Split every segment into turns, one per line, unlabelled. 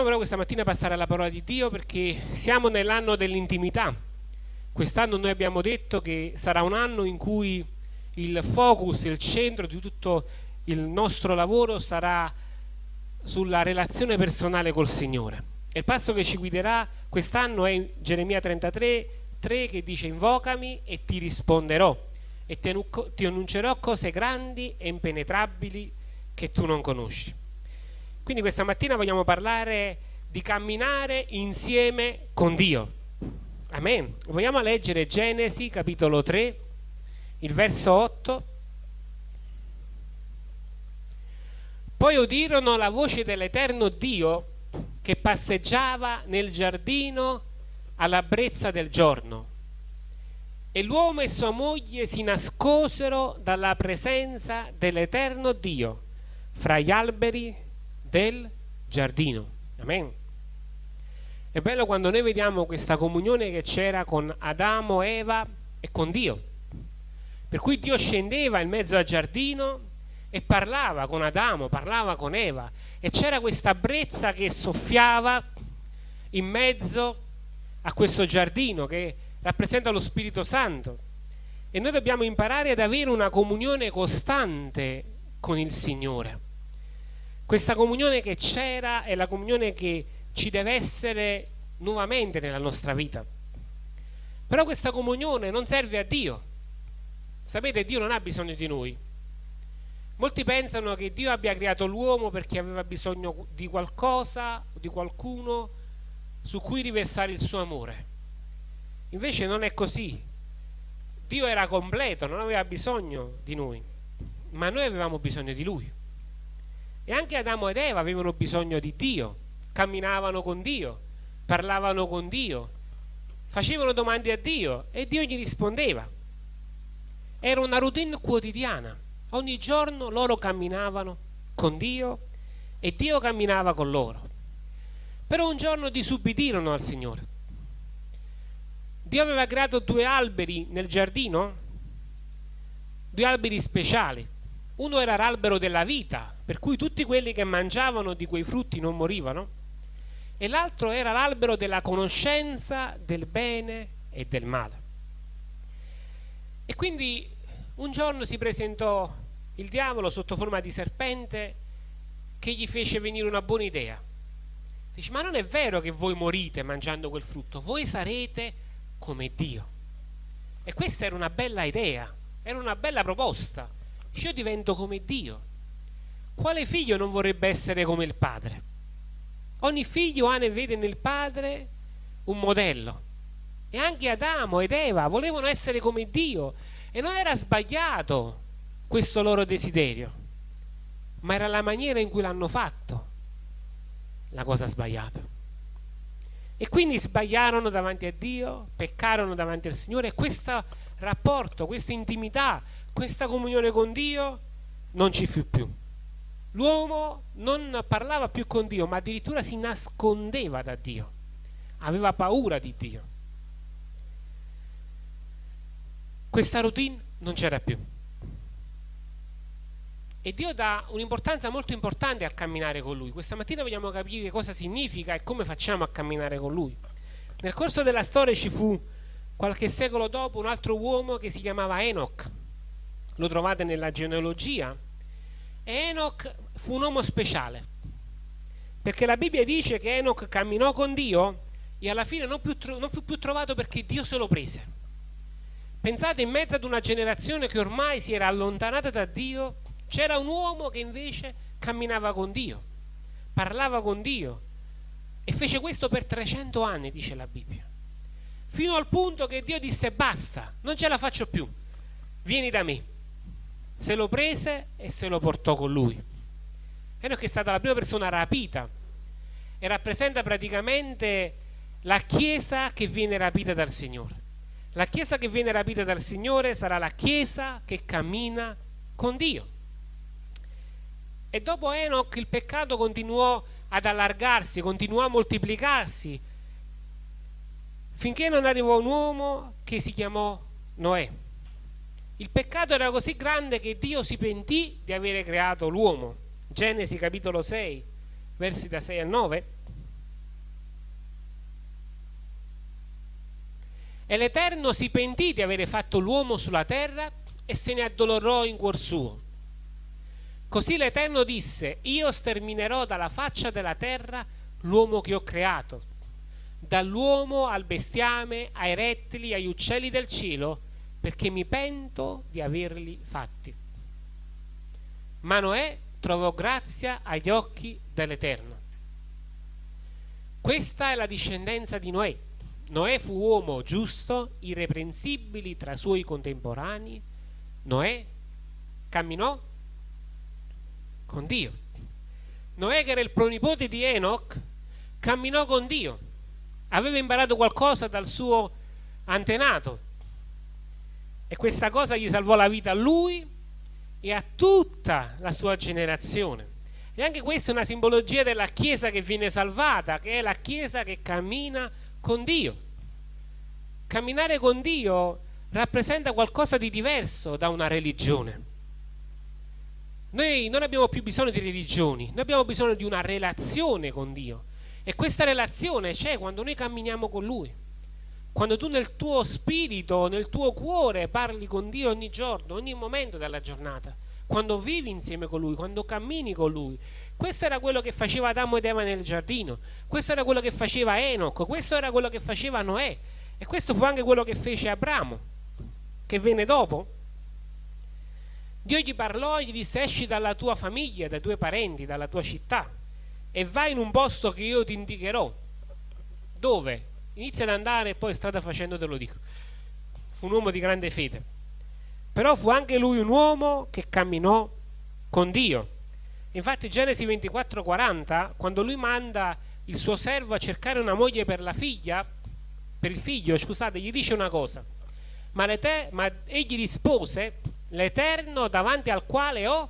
Vogliamo però questa mattina passare alla parola di Dio perché siamo nell'anno dell'intimità. Quest'anno noi abbiamo detto che sarà un anno in cui il focus, il centro di tutto il nostro lavoro sarà sulla relazione personale col Signore. E il passo che ci guiderà quest'anno è Geremia 33, 3 che dice invocami e ti risponderò e ti annuncerò cose grandi e impenetrabili che tu non conosci. Quindi questa mattina vogliamo parlare di camminare insieme con Dio. Amen. Vogliamo leggere Genesi capitolo 3, il verso 8. Poi udirono la voce dell'eterno Dio che passeggiava nel giardino alla brezza del giorno. E l'uomo e sua moglie si nascosero dalla presenza dell'eterno Dio fra gli alberi del giardino. Amen. È bello quando noi vediamo questa comunione che c'era con Adamo, Eva e con Dio. Per cui Dio scendeva in mezzo al giardino e parlava con Adamo, parlava con Eva e c'era questa brezza che soffiava in mezzo a questo giardino che rappresenta lo Spirito Santo. E noi dobbiamo imparare ad avere una comunione costante con il Signore. Questa comunione che c'era è la comunione che ci deve essere nuovamente nella nostra vita. Però questa comunione non serve a Dio. Sapete, Dio non ha bisogno di noi. Molti pensano che Dio abbia creato l'uomo perché aveva bisogno di qualcosa di qualcuno su cui riversare il suo amore. Invece non è così. Dio era completo, non aveva bisogno di noi, ma noi avevamo bisogno di Lui. E anche Adamo ed Eva avevano bisogno di Dio, camminavano con Dio, parlavano con Dio, facevano domande a Dio e Dio gli rispondeva. Era una routine quotidiana. Ogni giorno loro camminavano con Dio e Dio camminava con loro. Però un giorno disubbidirono al Signore. Dio aveva creato due alberi nel giardino, due alberi speciali. Uno era l'albero della vita, per cui tutti quelli che mangiavano di quei frutti non morivano, e l'altro era l'albero della conoscenza del bene e del male. E quindi un giorno si presentò il diavolo sotto forma di serpente che gli fece venire una buona idea. Dice, ma non è vero che voi morite mangiando quel frutto, voi sarete come Dio. E questa era una bella idea, era una bella proposta io divento come Dio. Quale figlio non vorrebbe essere come il padre? Ogni figlio ha e vede nel padre un modello. E anche Adamo ed Eva volevano essere come Dio. E non era sbagliato questo loro desiderio, ma era la maniera in cui l'hanno fatto la cosa sbagliata. E quindi sbagliarono davanti a Dio, peccarono davanti al Signore e questo rapporto, questa intimità questa comunione con Dio non ci fu più. L'uomo non parlava più con Dio, ma addirittura si nascondeva da Dio, aveva paura di Dio. Questa routine non c'era più. E Dio dà un'importanza molto importante al camminare con Lui. Questa mattina vogliamo capire cosa significa e come facciamo a camminare con Lui. Nel corso della storia ci fu qualche secolo dopo un altro uomo che si chiamava Enoch lo trovate nella genealogia. Enoch fu un uomo speciale, perché la Bibbia dice che Enoch camminò con Dio e alla fine non, non fu più trovato perché Dio se lo prese. Pensate, in mezzo ad una generazione che ormai si era allontanata da Dio, c'era un uomo che invece camminava con Dio, parlava con Dio e fece questo per 300 anni, dice la Bibbia. Fino al punto che Dio disse basta, non ce la faccio più, vieni da me se lo prese e se lo portò con lui. Enoch è stata la prima persona rapita e rappresenta praticamente la Chiesa che viene rapita dal Signore. La Chiesa che viene rapita dal Signore sarà la Chiesa che cammina con Dio. E dopo Enoch il peccato continuò ad allargarsi, continuò a moltiplicarsi, finché non arrivò un uomo che si chiamò Noè. Il peccato era così grande che Dio si pentì di avere creato l'uomo. Genesi capitolo 6, versi da 6 a 9. E l'Eterno si pentì di avere fatto l'uomo sulla terra e se ne addolorò in cuor suo. Così l'Eterno disse, io sterminerò dalla faccia della terra l'uomo che ho creato, dall'uomo al bestiame, ai rettili, agli uccelli del cielo, perché mi pento di averli fatti. Ma Noè trovò grazia agli occhi dell'Eterno. Questa è la discendenza di Noè. Noè fu uomo giusto, irreprensibile tra i suoi contemporanei. Noè camminò con Dio. Noè, che era il pronipote di Enoch, camminò con Dio. Aveva imparato qualcosa dal suo antenato. E questa cosa gli salvò la vita a lui e a tutta la sua generazione. E anche questa è una simbologia della Chiesa che viene salvata, che è la Chiesa che cammina con Dio. Camminare con Dio rappresenta qualcosa di diverso da una religione. Noi non abbiamo più bisogno di religioni, noi abbiamo bisogno di una relazione con Dio. E questa relazione c'è quando noi camminiamo con Lui. Quando tu nel tuo spirito, nel tuo cuore parli con Dio ogni giorno, ogni momento della giornata. Quando vivi insieme con Lui, quando cammini con Lui. Questo era quello che faceva Adamo ed Eva nel giardino. Questo era quello che faceva Enoch. Questo era quello che faceva Noè. E questo fu anche quello che fece Abramo, che venne dopo Dio gli parlò e gli disse esci dalla tua famiglia, dai tuoi parenti, dalla tua città e vai in un posto che io ti indicherò. Dove? Inizia ad andare e poi strada facendo te lo dico. Fu un uomo di grande fede. Però fu anche lui un uomo che camminò con Dio. Infatti Genesi 24:40, quando lui manda il suo servo a cercare una moglie per la figlia, per il figlio, scusate, gli dice una cosa. Ma, ma egli rispose l'Eterno davanti al quale ho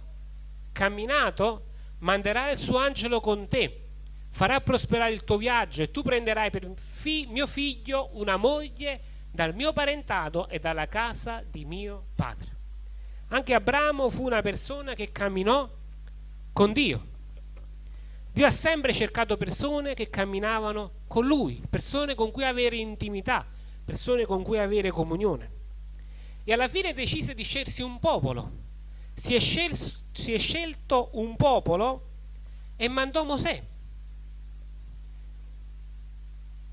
camminato manderà il suo angelo con te, farà prosperare il tuo viaggio e tu prenderai per fi mio figlio una moglie dal mio parentato e dalla casa di mio padre. Anche Abramo fu una persona che camminò con Dio. Dio ha sempre cercato persone che camminavano con Lui, persone con cui avere intimità, persone con cui avere comunione e alla fine decise di scegliersi un popolo. Si è, scel si è scelto un popolo e mandò Mosè.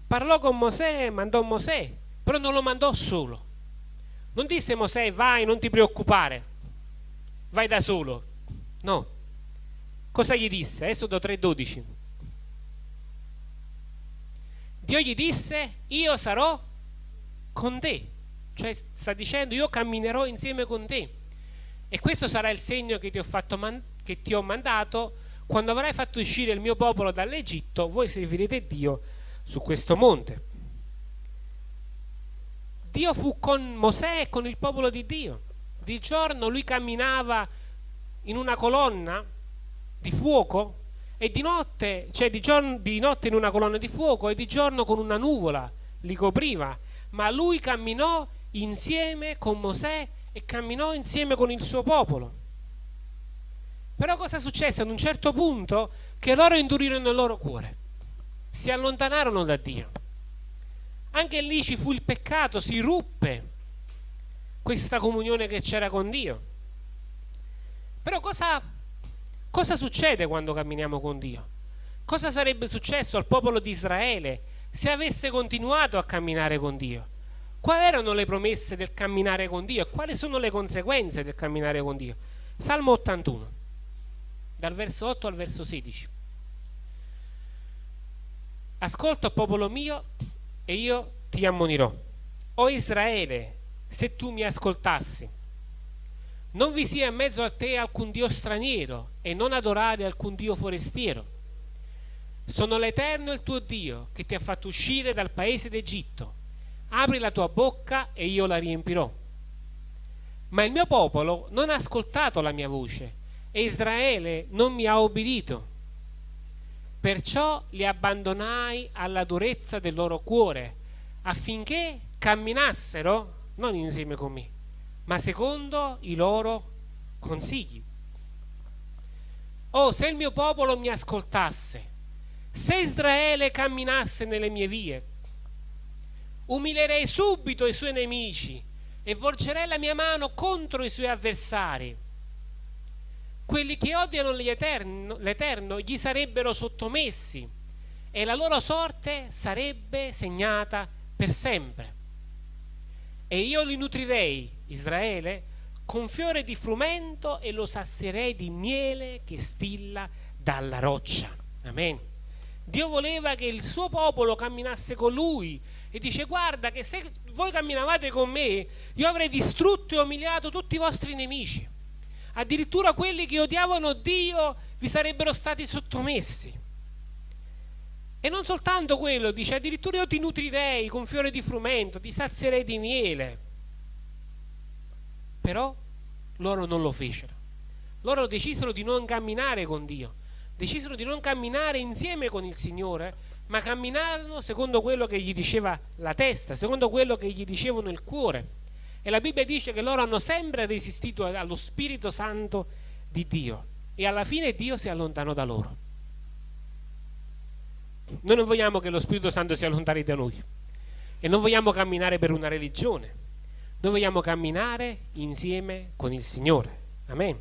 Parlò con Mosè, mandò Mosè, però non lo mandò solo. Non disse Mosè vai, non ti preoccupare, vai da solo. No. Cosa gli disse? Esodo 3:12. Dio gli disse io sarò con te cioè sta dicendo io camminerò insieme con te e questo sarà il segno che ti ho, fatto che ti ho mandato quando avrai fatto uscire il mio popolo dall'Egitto voi servirete Dio su questo monte Dio fu con Mosè e con il popolo di Dio di giorno lui camminava in una colonna di fuoco e di notte, cioè di, giorno, di notte in una colonna di fuoco e di giorno con una nuvola li copriva ma lui camminò insieme con Mosè e camminò insieme con il suo popolo. Però cosa successe? Ad un certo punto che loro indurirono il loro cuore, si allontanarono da Dio. Anche lì ci fu il peccato, si ruppe questa comunione che c'era con Dio. Però cosa, cosa succede quando camminiamo con Dio? Cosa sarebbe successo al popolo di Israele se avesse continuato a camminare con Dio? quali erano le promesse del camminare con Dio e quali sono le conseguenze del camminare con Dio. Salmo 81, dal verso 8 al verso 16. Ascolta, popolo mio, e io ti ammonirò. O Israele, se tu mi ascoltassi, non vi sia in mezzo a te alcun Dio straniero e non adorare alcun Dio forestiero. Sono l'Eterno il tuo Dio che ti ha fatto uscire dal paese d'Egitto apri la tua bocca e io la riempirò. Ma il mio popolo non ha ascoltato la mia voce e Israele non mi ha obbedito. Perciò li abbandonai alla durezza del loro cuore, affinché camminassero non insieme con me, ma secondo i loro consigli. Oh, se il mio popolo mi ascoltasse, se Israele camminasse nelle mie vie, Umilierei subito i suoi nemici e volgerei la mia mano contro i suoi avversari. Quelli che odiano l'Eterno gli sarebbero sottomessi e la loro sorte sarebbe segnata per sempre. E io li nutrirei, Israele, con fiore di frumento e lo sasserei di miele che stilla dalla roccia. Amen. Dio voleva che il suo popolo camminasse con lui e dice guarda che se voi camminavate con me io avrei distrutto e umiliato tutti i vostri nemici. Addirittura quelli che odiavano Dio vi sarebbero stati sottomessi. E non soltanto quello, dice addirittura io ti nutrirei con fiore di frumento, ti sazierei di miele. Però loro non lo fecero. Loro decisero di non camminare con Dio, decisero di non camminare insieme con il Signore, ma camminarono secondo quello che gli diceva la testa, secondo quello che gli dicevano il cuore. E la Bibbia dice che loro hanno sempre resistito allo Spirito Santo di Dio e alla fine Dio si allontanò da loro. Noi non vogliamo che lo Spirito Santo si allontani da noi e non vogliamo camminare per una religione, noi vogliamo camminare insieme con il Signore. Amen.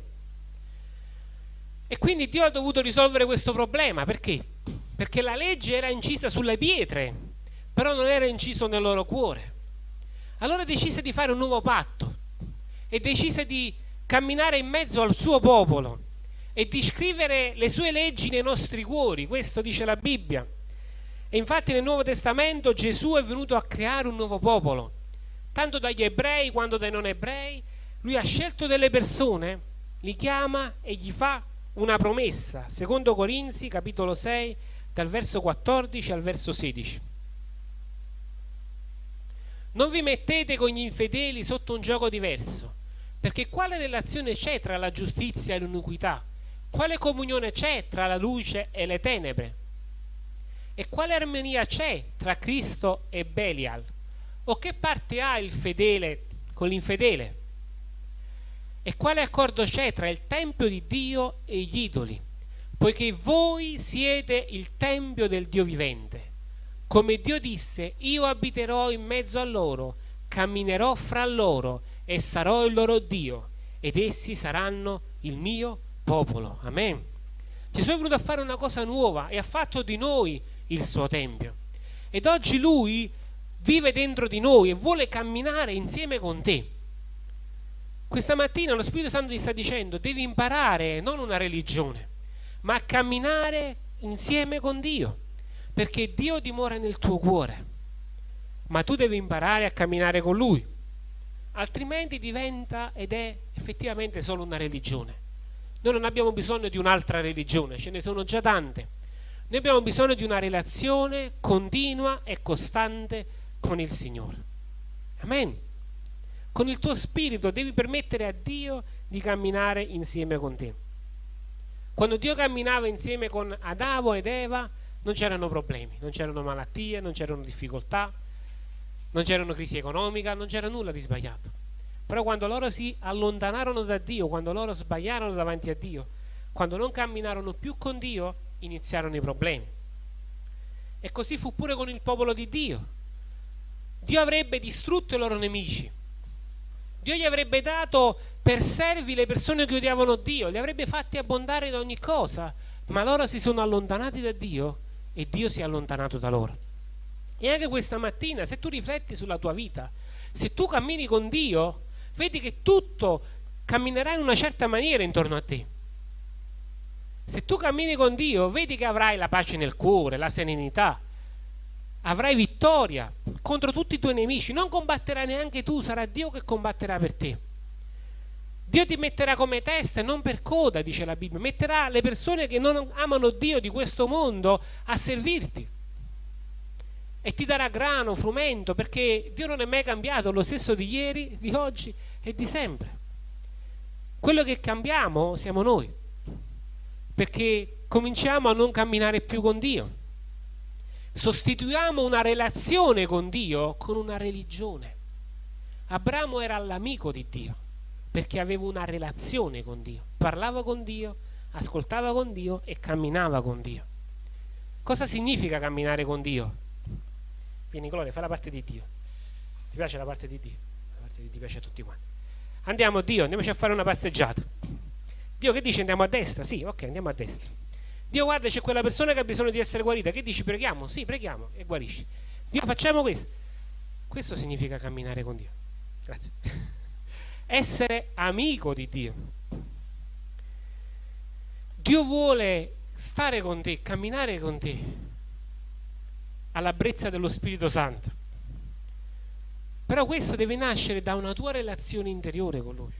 E quindi Dio ha dovuto risolvere questo problema. Perché? Perché la legge era incisa sulle pietre, però non era inciso nel loro cuore. Allora decise di fare un nuovo patto e decise di camminare in mezzo al suo popolo e di scrivere le sue leggi nei nostri cuori. Questo dice la Bibbia. E infatti nel Nuovo Testamento Gesù è venuto a creare un nuovo popolo tanto dagli ebrei quanto dai non ebrei, lui ha scelto delle persone, li chiama e gli fa una promessa, secondo Corinzi capitolo 6 dal verso 14 al verso 16. Non vi mettete con gli infedeli sotto un gioco diverso, perché quale relazione c'è tra la giustizia e l'iniquità? Quale comunione c'è tra la luce e le tenebre? E quale armonia c'è tra Cristo e Belial? O che parte ha il fedele con l'infedele? E quale accordo c'è tra il Tempio di Dio e gli idoli? Poiché voi siete il Tempio del Dio vivente. Come Dio disse, io abiterò in mezzo a loro, camminerò fra loro e sarò il loro Dio, ed essi saranno il mio popolo. Amen. Gesù è venuto a fare una cosa nuova e ha fatto di noi il suo Tempio. Ed oggi Lui vive dentro di noi e vuole camminare insieme con te. Questa mattina lo Spirito Santo ti sta dicendo devi imparare non una religione, ma a camminare insieme con Dio, perché Dio dimora nel tuo cuore, ma tu devi imparare a camminare con Lui, altrimenti diventa ed è effettivamente solo una religione. Noi non abbiamo bisogno di un'altra religione, ce ne sono già tante. Noi abbiamo bisogno di una relazione continua e costante con il Signore. Amen. Con il tuo spirito devi permettere a Dio di camminare insieme con te. Quando Dio camminava insieme con Adamo ed Eva non c'erano problemi, non c'erano malattie, non c'erano difficoltà, non c'erano crisi economica, non c'era nulla di sbagliato. Però quando loro si allontanarono da Dio, quando loro sbagliarono davanti a Dio, quando non camminarono più con Dio, iniziarono i problemi. E così fu pure con il popolo di Dio. Dio avrebbe distrutto i loro nemici. Dio gli avrebbe dato per servi le persone che odiavano Dio, li avrebbe fatti abbondare da ogni cosa, ma loro si sono allontanati da Dio e Dio si è allontanato da loro. E anche questa mattina, se tu rifletti sulla tua vita, se tu cammini con Dio, vedi che tutto camminerà in una certa maniera intorno a te. Se tu cammini con Dio, vedi che avrai la pace nel cuore, la serenità, avrai vittoria contro tutti i tuoi nemici, non combatterai neanche tu, sarà Dio che combatterà per te. Dio ti metterà come testa e non per coda, dice la Bibbia, metterà le persone che non amano Dio di questo mondo a servirti e ti darà grano, frumento, perché Dio non è mai cambiato, lo stesso di ieri, di oggi e di sempre. Quello che cambiamo siamo noi, perché cominciamo a non camminare più con Dio sostituiamo una relazione con Dio con una religione. Abramo era l'amico di Dio perché aveva una relazione con Dio, parlava con Dio, ascoltava con Dio e camminava con Dio. Cosa significa camminare con Dio? Vieni Gloria, fai la parte di Dio. piace la parte di Dio? La parte di Dio piace a tutti quanti. Andiamo, Dio, andiamoci a fare una passeggiata. Dio che dice andiamo a destra? Sì, ok, andiamo a destra. Dio guarda, c'è quella persona che ha bisogno di essere guarita. Che dici preghiamo? Sì, preghiamo e guarisci. Dio facciamo questo. Questo significa camminare con Dio. Grazie. Essere amico di Dio. Dio vuole stare con te, camminare con te alla brezza dello Spirito Santo. Però questo deve nascere da una tua relazione interiore con Lui.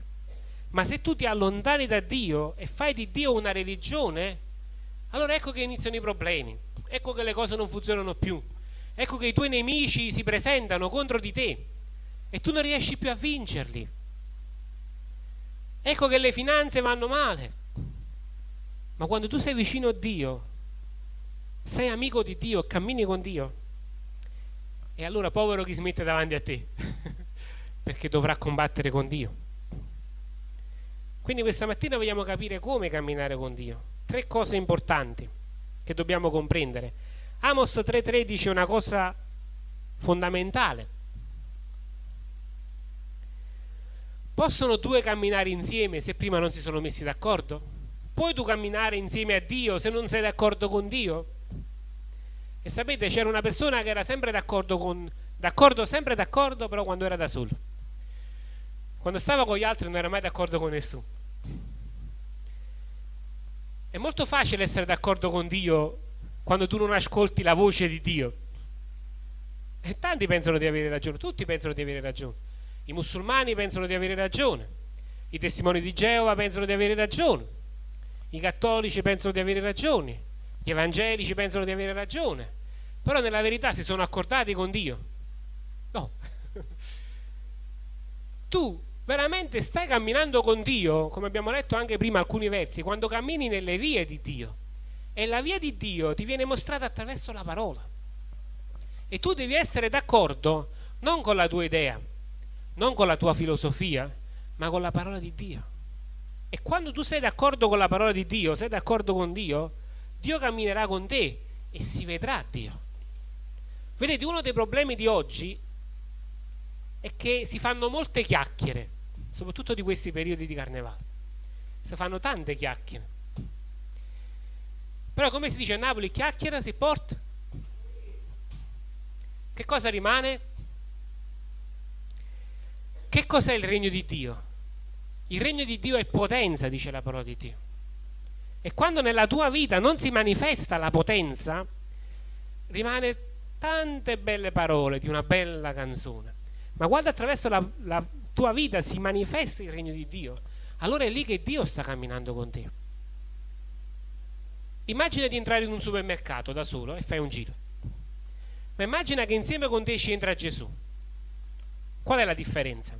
Ma se tu ti allontani da Dio e fai di Dio una religione, allora ecco che iniziano i problemi, ecco che le cose non funzionano più, ecco che i tuoi nemici si presentano contro di te e tu non riesci più a vincerli. Ecco che le finanze vanno male. Ma quando tu sei vicino a Dio, sei amico di Dio, cammini con Dio, e allora povero chi si mette davanti a te, perché dovrà combattere con Dio. Quindi questa mattina vogliamo capire come camminare con Dio. Tre cose importanti che dobbiamo comprendere. Amos 3.3 dice una cosa fondamentale. Possono due camminare insieme se prima non si sono messi d'accordo? Puoi tu camminare insieme a Dio se non sei d'accordo con Dio? E sapete, c'era una persona che era sempre d'accordo con d'accordo, sempre d'accordo, però quando era da solo. Quando stava con gli altri non era mai d'accordo con nessuno. È molto facile essere d'accordo con Dio quando tu non ascolti la voce di Dio. E tanti pensano di avere ragione, tutti pensano di avere ragione. I musulmani pensano di avere ragione, i testimoni di Geova pensano di avere ragione, i cattolici pensano di avere ragione, gli evangelici pensano di avere ragione, però nella verità si sono accordati con Dio. No. tu veramente stai camminando con Dio, come abbiamo letto anche prima alcuni versi, quando cammini nelle vie di Dio. E la via di Dio ti viene mostrata attraverso la parola. E tu devi essere d'accordo non con la tua idea, non con la tua filosofia, ma con la parola di Dio. E quando tu sei d'accordo con la parola di Dio, sei d'accordo con Dio, Dio camminerà con te e si vedrà Dio. Vedete, uno dei problemi di oggi è che si fanno molte chiacchiere soprattutto di questi periodi di carnevale. Si fanno tante chiacchiere. Però come si dice a Napoli, chiacchiera si porta. Che cosa rimane? Che cos'è il regno di Dio? Il regno di Dio è potenza, dice la parola di Dio. E quando nella tua vita non si manifesta la potenza, rimane tante belle parole di una bella canzone. Ma quando attraverso la, la tua vita si manifesta il regno di Dio, allora è lì che Dio sta camminando con te. Immagina di entrare in un supermercato da solo e fai un giro. Ma immagina che insieme con te ci entra Gesù. Qual è la differenza?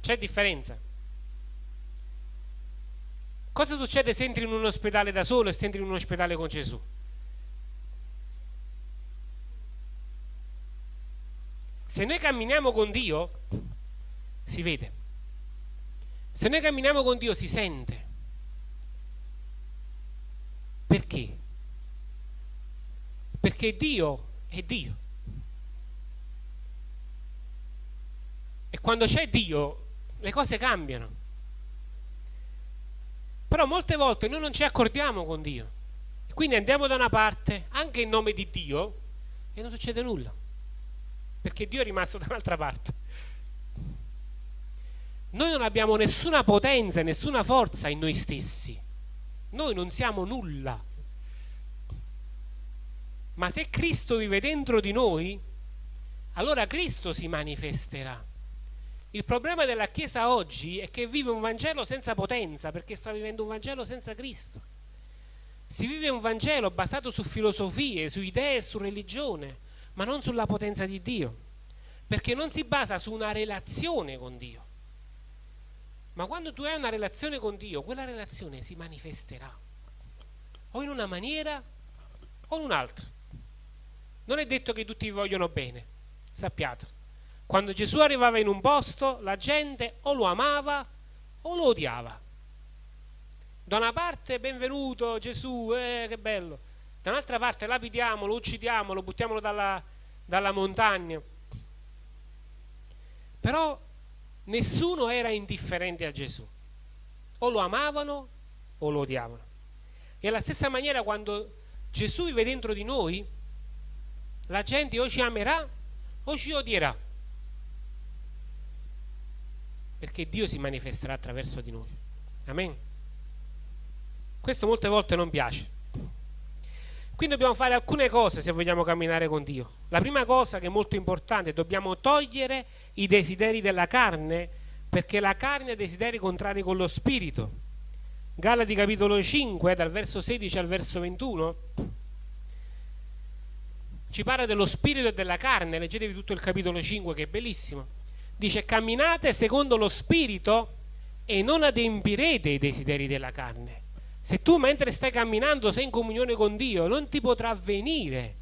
C'è differenza? Cosa succede se entri in un ospedale da solo e se entri in un ospedale con Gesù? Se noi camminiamo con Dio, si vede. Se noi camminiamo con Dio, si sente. Perché? Perché Dio è Dio. E quando c'è Dio, le cose cambiano. Però molte volte noi non ci accordiamo con Dio. quindi andiamo da una parte, anche in nome di Dio, e non succede nulla perché Dio è rimasto da un'altra parte. Noi non abbiamo nessuna potenza, nessuna forza in noi stessi. Noi non siamo nulla. Ma se Cristo vive dentro di noi, allora Cristo si manifesterà. Il problema della Chiesa oggi è che vive un Vangelo senza potenza, perché sta vivendo un Vangelo senza Cristo. Si vive un Vangelo basato su filosofie, su idee e su religione, ma non sulla potenza di Dio, perché non si basa su una relazione con Dio. Ma quando tu hai una relazione con Dio, quella relazione si manifesterà o in una maniera o in un'altra. Non è detto che tutti vi vogliono bene, sappiate. Quando Gesù arrivava in un posto, la gente o lo amava o lo odiava. Da una parte, benvenuto Gesù, eh, che bello da un'altra parte lapidiamo, lo uccidiamo, lo buttiamo dalla, dalla montagna. Però nessuno era indifferente a Gesù. O lo amavano o lo odiavano. E alla stessa maniera quando Gesù vive dentro di noi, la gente o ci amerà o ci odierà. Perché Dio si manifesterà attraverso di noi. Amen. Questo molte volte non piace. Quindi dobbiamo fare alcune cose se vogliamo camminare con Dio. La prima cosa che è molto importante, dobbiamo togliere i desideri della carne, perché la carne ha desideri contrari con lo spirito. Galati capitolo 5, dal verso 16 al verso 21, ci parla dello spirito e della carne, leggetevi tutto il capitolo 5 che è bellissimo. Dice camminate secondo lo spirito e non adempirete i desideri della carne se tu mentre stai camminando sei in comunione con Dio, non ti potrà venire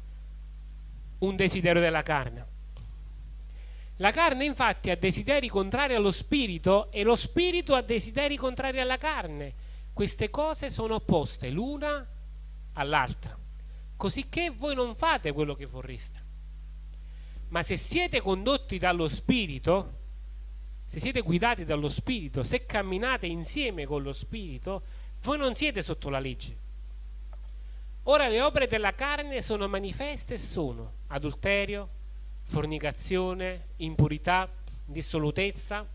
un desiderio della carne. La carne infatti ha desideri contrari allo spirito e lo spirito ha desideri contrari alla carne. Queste cose sono opposte l'una all'altra, cosicché voi non fate quello che vorreste. Ma se siete condotti dallo spirito, se siete guidati dallo spirito, se camminate insieme con lo spirito, voi non siete sotto la legge. Ora le opere della carne sono manifeste e sono adulterio, fornicazione, impurità, dissolutezza,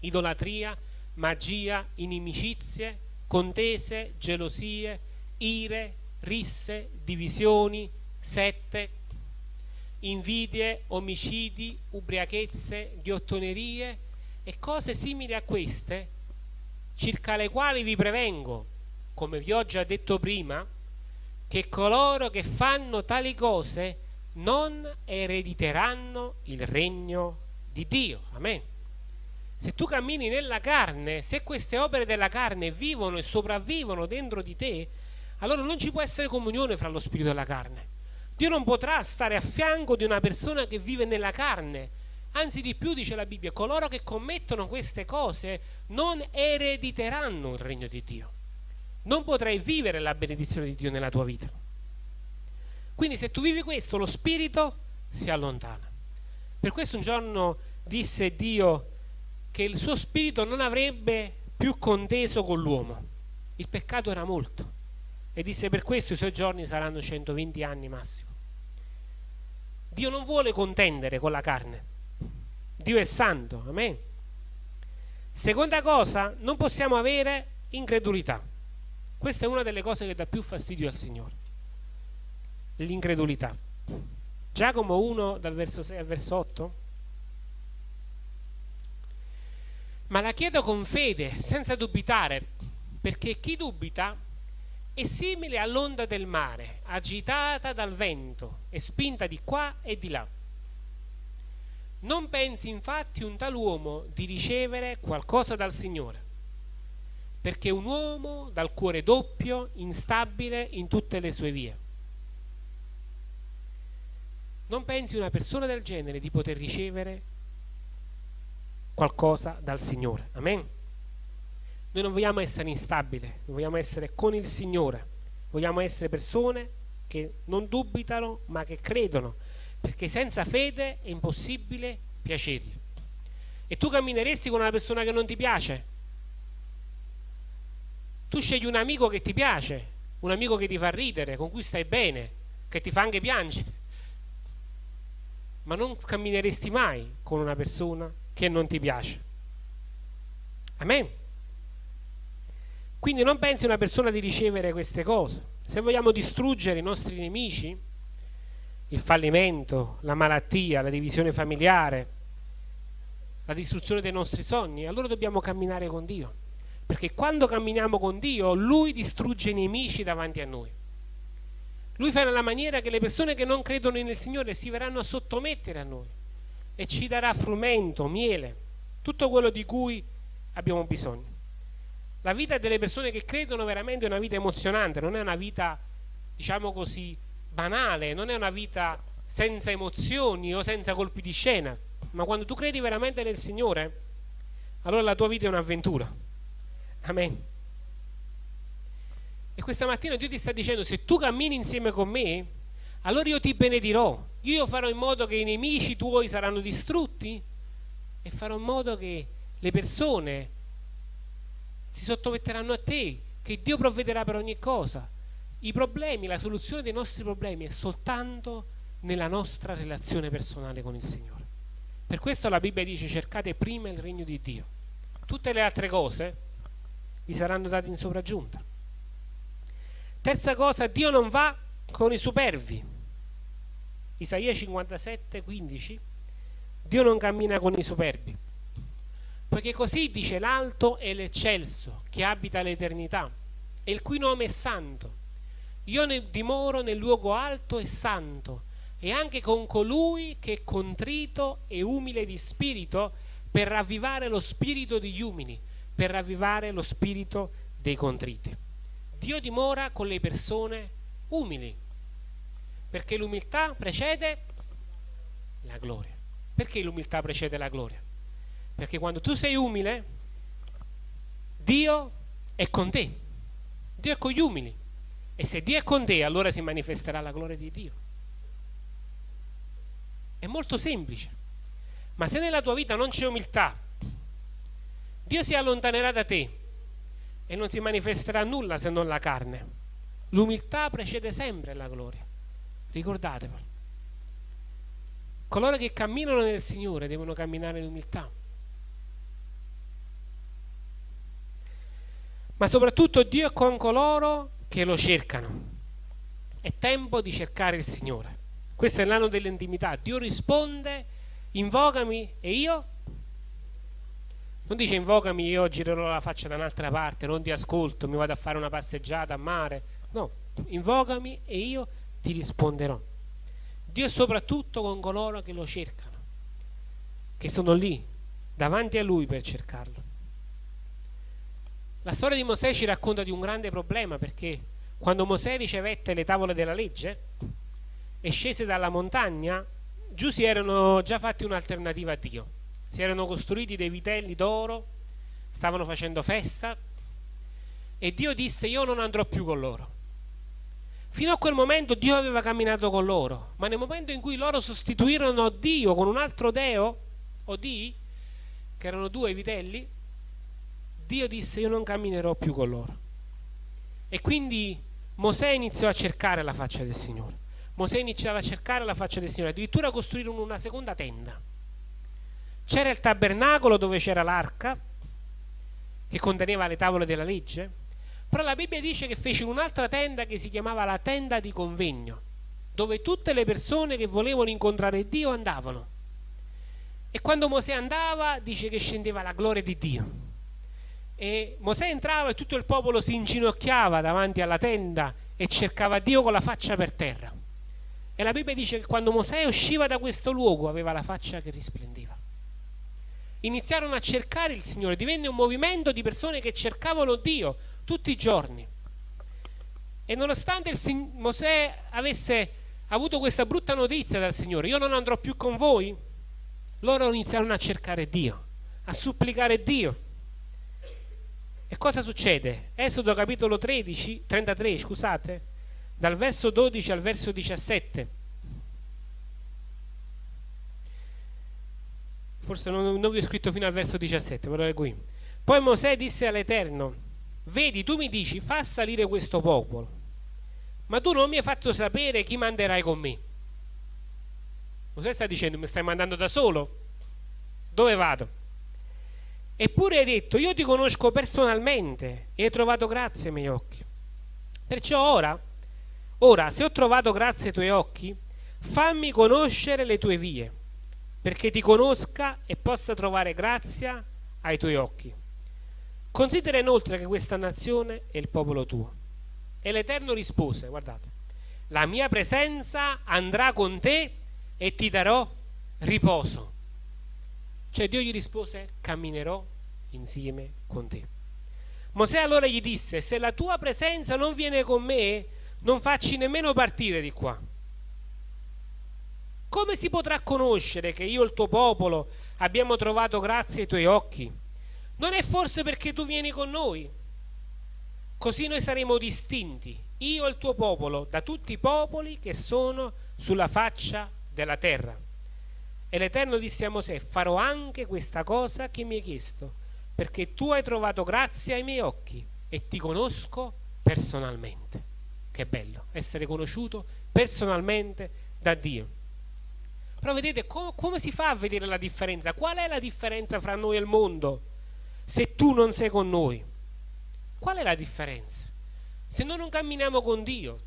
idolatria, magia, inimicizie, contese, gelosie, ire, risse, divisioni, sette, invidie, omicidi, ubriachezze, ghiottonerie e cose simili a queste circa le quali vi prevengo, come vi ho già detto prima, che coloro che fanno tali cose non erediteranno il regno di Dio. Amen. Se tu cammini nella carne, se queste opere della carne vivono e sopravvivono dentro di te, allora non ci può essere comunione fra lo spirito e la carne. Dio non potrà stare a fianco di una persona che vive nella carne, Anzi di più dice la Bibbia, coloro che commettono queste cose non erediteranno il regno di Dio. Non potrai vivere la benedizione di Dio nella tua vita. Quindi se tu vivi questo, lo spirito si allontana. Per questo un giorno disse Dio che il suo spirito non avrebbe più conteso con l'uomo. Il peccato era molto. E disse per questo i suoi giorni saranno 120 anni massimo. Dio non vuole contendere con la carne Dio è santo, amen. Seconda cosa, non possiamo avere incredulità. Questa è una delle cose che dà più fastidio al Signore. L'incredulità. Giacomo 1 dal verso 6 al verso 8. Ma la chiedo con fede, senza dubitare, perché chi dubita è simile all'onda del mare, agitata dal vento e spinta di qua e di là. Non pensi infatti un tal uomo di ricevere qualcosa dal Signore, perché è un uomo dal cuore doppio, instabile in tutte le sue vie. Non pensi una persona del genere di poter ricevere qualcosa dal Signore. Amen. Noi non vogliamo essere instabili, vogliamo essere con il Signore. Vogliamo essere persone che non dubitano, ma che credono perché senza fede è impossibile piacergli. E tu cammineresti con una persona che non ti piace? Tu scegli un amico che ti piace, un amico che ti fa ridere, con cui stai bene, che ti fa anche piangere. Ma non cammineresti mai con una persona che non ti piace. Amen. Quindi non pensi una persona di ricevere queste cose. Se vogliamo distruggere i nostri nemici, il fallimento, la malattia, la divisione familiare, la distruzione dei nostri sogni, allora dobbiamo camminare con Dio. Perché quando camminiamo con Dio, Lui distrugge i nemici davanti a noi. Lui fa nella maniera che le persone che non credono nel Signore si verranno a sottomettere a noi e ci darà frumento, miele, tutto quello di cui abbiamo bisogno. La vita delle persone che credono veramente è una vita emozionante, non è una vita, diciamo così, banale, non è una vita senza emozioni o senza colpi di scena, ma quando tu credi veramente nel Signore, allora la tua vita è un'avventura. Amen. E questa mattina Dio ti sta dicendo, se tu cammini insieme con me, allora io ti benedirò, io farò in modo che i nemici tuoi saranno distrutti e farò in modo che le persone si sottometteranno a te, che Dio provvederà per ogni cosa. I problemi, la soluzione dei nostri problemi è soltanto nella nostra relazione personale con il Signore. Per questo la Bibbia dice cercate prima il regno di Dio. Tutte le altre cose vi saranno date in sopraggiunta. Terza cosa, Dio non va con i superbi. Isaia 57, 15. Dio non cammina con i superbi. Poiché così dice l'alto e l'eccelso, che abita l'eternità, e il cui nome è santo. Io ne dimoro nel luogo alto e santo, e anche con colui che è contrito e umile di spirito, per ravvivare lo spirito degli umili, per ravvivare lo spirito dei contriti. Dio dimora con le persone umili, perché l'umiltà precede la gloria. Perché l'umiltà precede la gloria? Perché quando tu sei umile, Dio è con te. Dio è con gli umili. E se Dio è con te, allora si manifesterà la gloria di Dio. È molto semplice. Ma se nella tua vita non c'è umiltà, Dio si allontanerà da te e non si manifesterà nulla se non la carne. L'umiltà precede sempre la gloria. Ricordatevelo. Coloro che camminano nel Signore devono camminare in umiltà. Ma soprattutto Dio è con coloro che lo cercano. È tempo di cercare il Signore. Questo è l'anno dell'intimità. Dio risponde, invocami e io non dice invocami, io girerò la faccia da un'altra parte, non ti ascolto, mi vado a fare una passeggiata a mare. No, invocami e io ti risponderò. Dio è soprattutto con coloro che lo cercano, che sono lì, davanti a Lui per cercarlo. La storia di Mosè ci racconta di un grande problema perché quando Mosè ricevette le tavole della legge e scese dalla montagna, giù si erano già fatti un'alternativa a Dio si erano costruiti dei vitelli d'oro, stavano facendo festa e Dio disse io non andrò più con loro. Fino a quel momento Dio aveva camminato con loro, ma nel momento in cui loro sostituirono Dio con un altro Deo, o Di, che erano due vitelli, Dio disse io non camminerò più con loro. E quindi Mosè iniziò a cercare la faccia del Signore. Mosè iniziava a cercare la faccia del Signore, addirittura costruirono una seconda tenda c'era il tabernacolo dove c'era l'arca, che conteneva le tavole della legge, però la Bibbia dice che fece un'altra tenda che si chiamava la tenda di convegno, dove tutte le persone che volevano incontrare Dio andavano. E quando Mosè andava, dice che scendeva la gloria di Dio. E Mosè entrava e tutto il popolo si inginocchiava davanti alla tenda e cercava Dio con la faccia per terra. E la Bibbia dice che quando Mosè usciva da questo luogo aveva la faccia che risplendeva iniziarono a cercare il Signore, divenne un movimento di persone che cercavano Dio tutti i giorni. E nonostante Mosè avesse avuto questa brutta notizia dal Signore, io non andrò più con voi, loro iniziarono a cercare Dio, a supplicare Dio. E cosa succede? Esodo capitolo 13, 33, scusate, dal verso 12 al verso 17. forse non, non vi ho scritto fino al verso 17, però leggo qui. Poi Mosè disse all'Eterno, vedi, tu mi dici, fa salire questo popolo, ma tu non mi hai fatto sapere chi manderai con me. Mosè sta dicendo, mi stai mandando da solo? Dove vado? Eppure hai detto, io ti conosco personalmente e hai trovato grazia ai miei occhi. Perciò ora, ora, se ho trovato grazia ai tuoi occhi, fammi conoscere le tue vie perché ti conosca e possa trovare grazia ai tuoi occhi. Considera inoltre che questa nazione è il popolo tuo. E l'Eterno rispose, guardate, la mia presenza andrà con te e ti darò riposo. Cioè Dio gli rispose, camminerò insieme con te. Mosè allora gli disse, se la tua presenza non viene con me, non facci nemmeno partire di qua come si potrà conoscere che io e il tuo popolo abbiamo trovato grazia ai tuoi occhi? Non è forse perché tu vieni con noi? Così noi saremo distinti, io e il tuo popolo, da tutti i popoli che sono sulla faccia della terra. E l'Eterno disse a Mosè, farò anche questa cosa che mi hai chiesto, perché tu hai trovato grazia ai miei occhi e ti conosco personalmente. Che bello, essere conosciuto personalmente da Dio. Però vedete com come si fa a vedere la differenza? Qual è la differenza fra noi e il mondo se tu non sei con noi? Qual è la differenza? Se noi non camminiamo con Dio,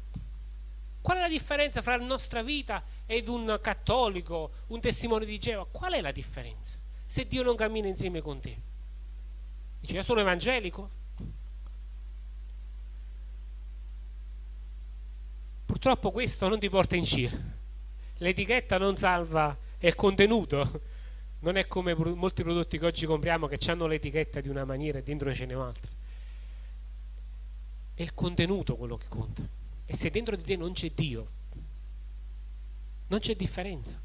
qual è la differenza fra la nostra vita ed un cattolico, un testimone di Geova? Qual è la differenza? Se Dio non cammina insieme con te. Dice, io sono evangelico? Purtroppo questo non ti porta in giro. L'etichetta non salva il contenuto. Non è come molti prodotti che oggi compriamo che hanno l'etichetta di una maniera e dentro ce n'è un'altra. È il contenuto quello che conta. E se dentro di te non c'è Dio, non c'è differenza.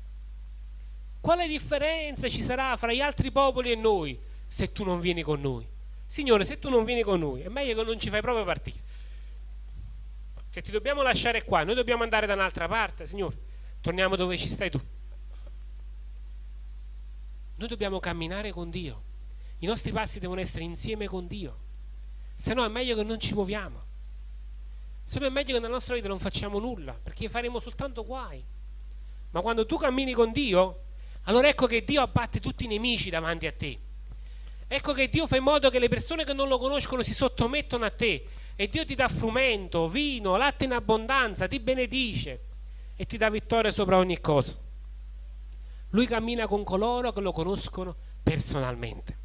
Quale differenza ci sarà fra gli altri popoli e noi se tu non vieni con noi? Signore, se tu non vieni con noi, è meglio che non ci fai proprio partire. Se ti dobbiamo lasciare qua, noi dobbiamo andare da un'altra parte, Signore, torniamo dove ci stai tu. Noi dobbiamo camminare con Dio. I nostri passi devono essere insieme con Dio. Se no è meglio che non ci muoviamo. Se no è meglio che nella nostra vita non facciamo nulla, perché faremo soltanto guai. Ma quando tu cammini con Dio, allora ecco che Dio abbatte tutti i nemici davanti a te. Ecco che Dio fa in modo che le persone che non lo conoscono si sottomettono a te e Dio ti dà frumento, vino, latte in abbondanza, ti benedice e ti dà vittoria sopra ogni cosa. Lui cammina con coloro che lo conoscono personalmente,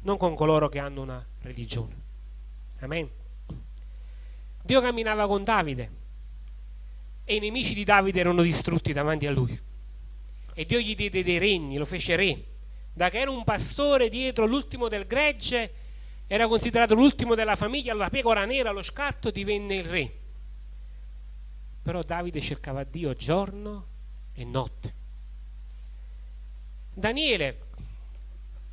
non con coloro che hanno una religione. Amen. Dio camminava con Davide e i nemici di Davide erano distrutti davanti a lui. E Dio gli diede dei regni, lo fece re. Da che era un pastore dietro l'ultimo del gregge, era considerato l'ultimo della famiglia, la pecora nera, lo scatto, divenne il re. Però Davide cercava Dio giorno e notte. Daniele,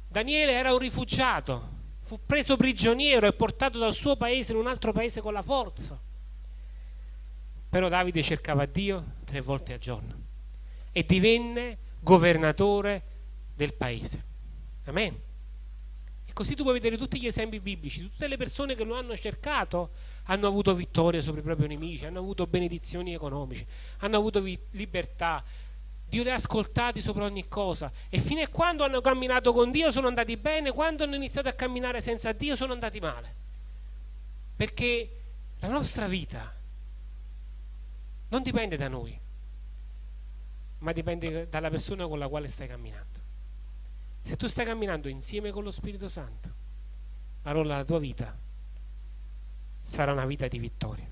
Daniele era un rifugiato, fu preso prigioniero e portato dal suo paese in un altro paese con la forza. Però Davide cercava Dio tre volte al giorno e divenne governatore del paese. Amen. E così tu puoi vedere tutti gli esempi biblici, tutte le persone che lo hanno cercato hanno avuto vittoria sopra i propri nemici, hanno avuto benedizioni economiche, hanno avuto libertà, Dio li ha ascoltati sopra ogni cosa e fino a quando hanno camminato con Dio sono andati bene, quando hanno iniziato a camminare senza Dio sono andati male. Perché la nostra vita non dipende da noi, ma dipende dalla persona con la quale stai camminando. Se tu stai camminando insieme con lo Spirito Santo, allora la tua vita sarà una vita di vittoria.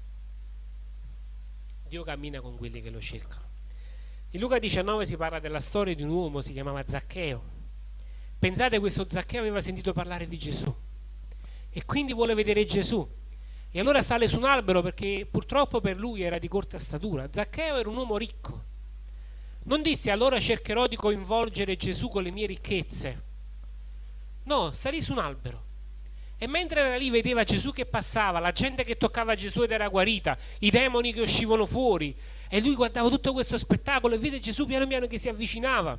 Dio cammina con quelli che lo cercano. In Luca 19 si parla della storia di un uomo, si chiamava Zaccheo. Pensate, questo Zaccheo aveva sentito parlare di Gesù e quindi vuole vedere Gesù. E allora sale su un albero perché purtroppo per lui era di corta statura. Zaccheo era un uomo ricco. Non disse allora cercherò di coinvolgere Gesù con le mie ricchezze. No, salì su un albero e mentre era lì vedeva Gesù che passava, la gente che toccava Gesù ed era guarita, i demoni che uscivano fuori. E lui guardava tutto questo spettacolo e vede Gesù piano piano che si avvicinava.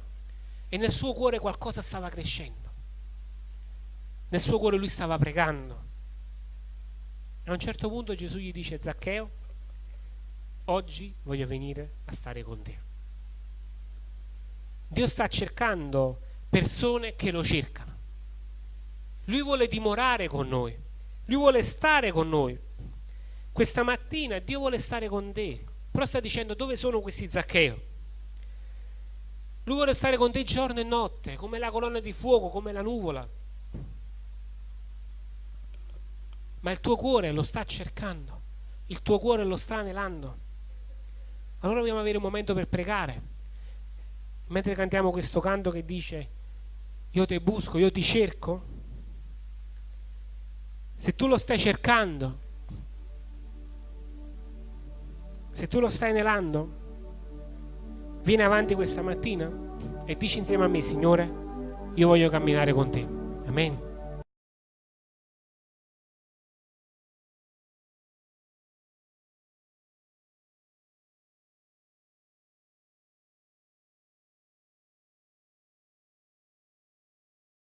E nel suo cuore qualcosa stava crescendo. Nel suo cuore lui stava pregando. A un certo punto Gesù gli dice, Zaccheo, oggi voglio venire a stare con te. Dio sta cercando persone che lo cercano. Lui vuole dimorare con noi, Lui vuole stare con noi. Questa mattina Dio vuole stare con te, però sta dicendo dove sono questi Zaccheo? Lui vuole stare con te giorno e notte, come la colonna di fuoco, come la nuvola. Ma il tuo cuore lo sta cercando, il tuo cuore lo sta anelando. Allora dobbiamo avere un momento per pregare. Mentre cantiamo questo canto che dice io ti busco, io ti cerco, se tu lo stai cercando, se tu lo stai anelando, vieni avanti questa mattina e dici insieme a me, Signore, io voglio camminare con te. Amen.